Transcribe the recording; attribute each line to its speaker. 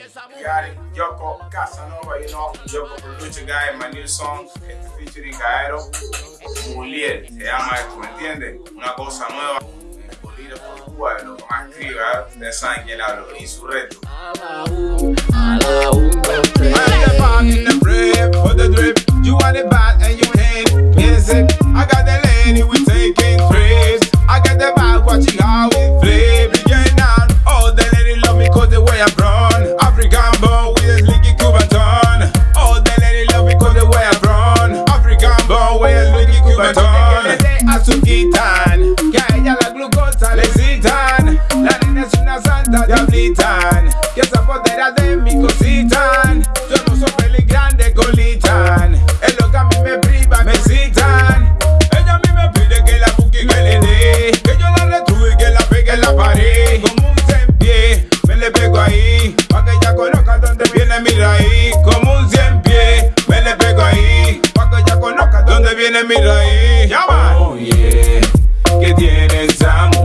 Speaker 1: Got it, Yoko Casanova, you know, Yoko Producer Guy, my new song, featuring Gaero, Mulier, se llama esto, ¿me entiendes? Una cosa nueva, Bolívar por Cuba, lo que más escribe, ¿verdad? ustedes saben quién hablo, Insurrecto.
Speaker 2: in the drip, for the drip. You want it bad and you hate. Yes, it. I got the lady we taking trips. I got the bag watching how ton. Azuquitan, que a ella la glucosa le citan. La nena es una santa diablitan. yeah. Oh, ¿Qué tienes, amor?